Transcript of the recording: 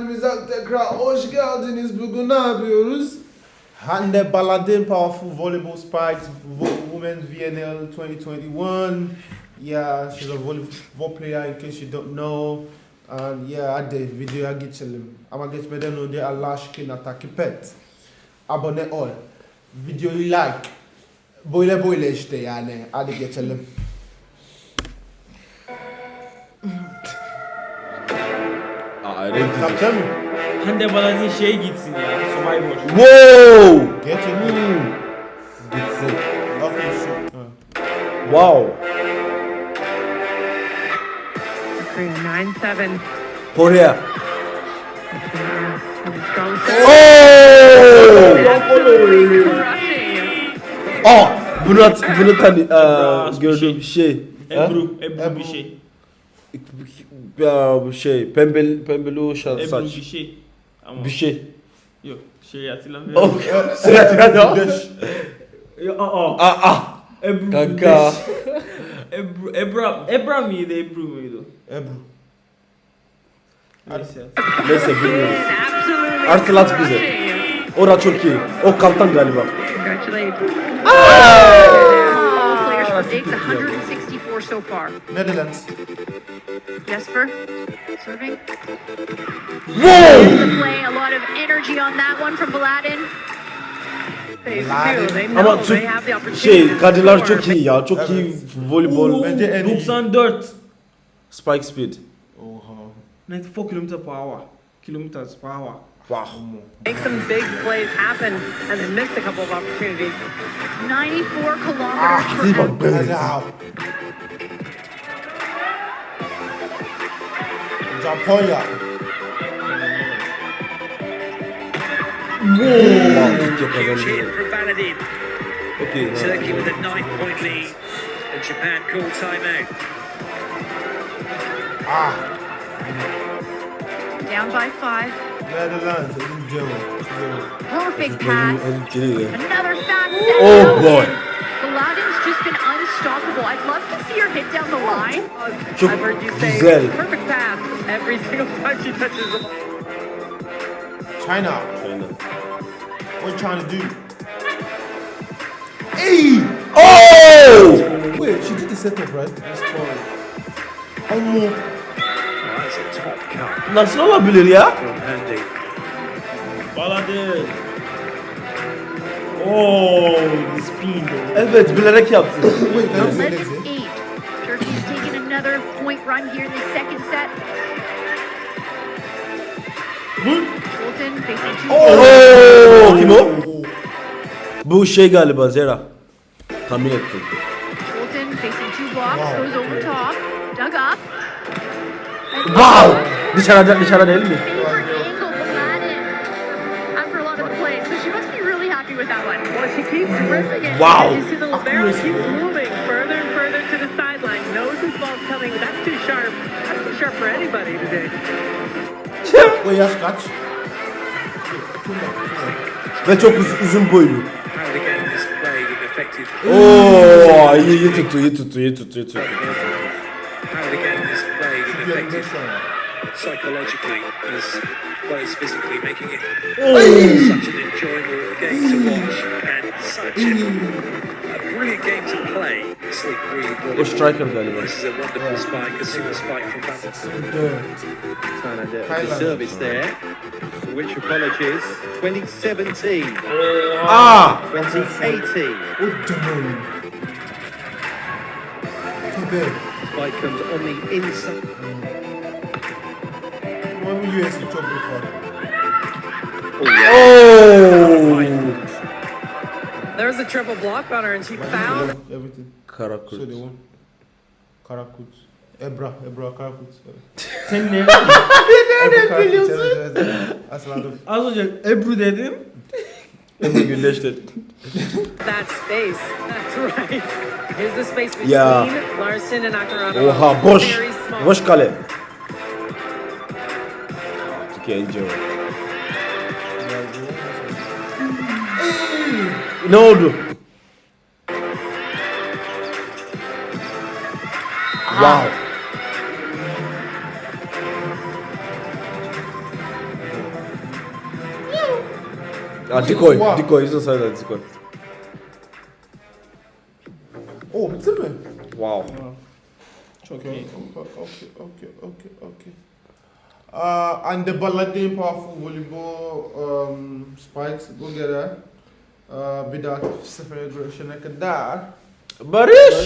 kendimize tekrar hoş geldiniz. Bugün ne yapıyoruz? Hande Baladin, powerful volleyball spikes, women's VNL 2021. Yeah, she's a volleyball player in case you don't know. And yeah, hadi videoya geçelim. Ama geçmeden önce Allah aşkına takip et. Abone ol. Videoyu like. Böyle böyle işte yani. Hadi geçelim. Aa renk dizi. Mı? Hande Baladin şey gitsin ya. Survivor. Wow! Geçelim. Gitsin. Bakın şu. Ha. Wow. Korea 9-7. Korea. Oh! Aa! Bunu, at, bunu tanı, aa, Biraz bir gördüğüm şey. Ha? Ebru. Ebru, Ebru. bir şey. Ya bu şey, pembeli, pembeli o şa- Ebru saç. bir şey. Ama Bir şey. yok şey hatırlamıyorum. Oh, sıra sıra. Ya, aa, Aa, ah. Ebru. Kanka. Ebru, Ebra, Ebra mıydı, Ebru muydu? Ebru. Neyse. Neyse. Absolutely Artı lat bize. Ora çok iyi. O kaltan galiba. Congratulations. All players from Diggs, 164 so far. Netherlands. Jesper, serving. Wow! The play, a lot of energy on that one from Baladin. They Laden. do. They know Ama they Türk have the opportunity. şey, to kadınlar score. çok iyi ya. Çok iyi voleybol. Bence en iyi. 94. Spike speed. Oha. 94 km per hour. Kilometers per hour. Wow. Make some big plays happen and they missed a couple of opportunities. 94 kilometers ah, per iyi bak hour. Japonya. Wow. Türkiye kazandı. Chin from Baladin. Okey. ha. Turkey with a nine point lead. And Japan call timeout. Ah. Down by five. Netherlands. Elim Cemo. Cemo. Perfect pass. Another fast set. Oh, out. boy. Baladin's just been unstoppable. I'd love to see her hit down the line. Çok I've heard you say güzel. perfect pass every single time she touches the ball. China. China. What you trying to do? Hey! Oh! Wait, she did the setup, right? Oh, Oh, that's a top cut Nasıl olabilir ya? from Hande. Baladin. Oh, the spin. Evet bilerek yaptı. Wait, can I say 11 next? 8. Turkey's taking another point run here in the second set. Fulton facing two. Oo, oh! oh! kim o? Bu şey galiba Zera. Tahmin ettim. Fulton facing two blocks, goes over top, dug up. Wow! Dışarıda dışarıda değil mi? favorite angle Baladin after a lot of the plays. So she must be really happy with that one. Well, she keeps ripping. Wow. You see the libero keeps moving further and further to the sideline. Knows this ball's coming. That's too sharp. That's too sharp for anybody today. Wait, yaş kaç? Ve çok uz- uzun boylu. Oo, iyi, iyi tuttu, iyi tuttu, iyi tuttu, iyi tuttu. Psychologically as well as physically, making it such an enjoyable game to watch and such a, brilliant game play. Sleep really O well. striker galiba. This is a wonderful spike, a super spike from Baladin. And a Thailand. service there, for which apologies. 2017, Aa! 2018. O canım. Tabii. Spike comes on the inside. Ama bu US'i çok büyük var. Oo! There's a triple block on her, and she found Everything. Karakurt. So they won. Karakut. Ebra, Ebra Karakut. Sen ne? Karakut, evet. Asladım. Az önce Ebru dedim. Emre Gülleş'te. that space. That's right. Here's the space between Yeah. Larson and Akarado. Oha boş. Boş kale. Türkiye ince. Ne oldu? Wow. Ah, decoy, Wow. decoy, he's inside that decoy. Oh, bitte. Wow. Okay, okay, okay, okay, okay, okay. Uh, and the Baladin Powerful Volleyball um, Spikes, go get bidaat safara gu ci nekk daar Barış